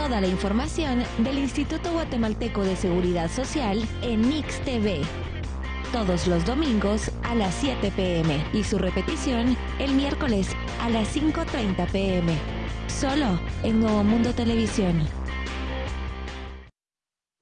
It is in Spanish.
toda la información del Instituto Guatemalteco de Seguridad Social en Mix TV. Todos los domingos a las 7 pm y su repetición el miércoles a las 5.30 pm. Solo en Nuevo Mundo Televisión.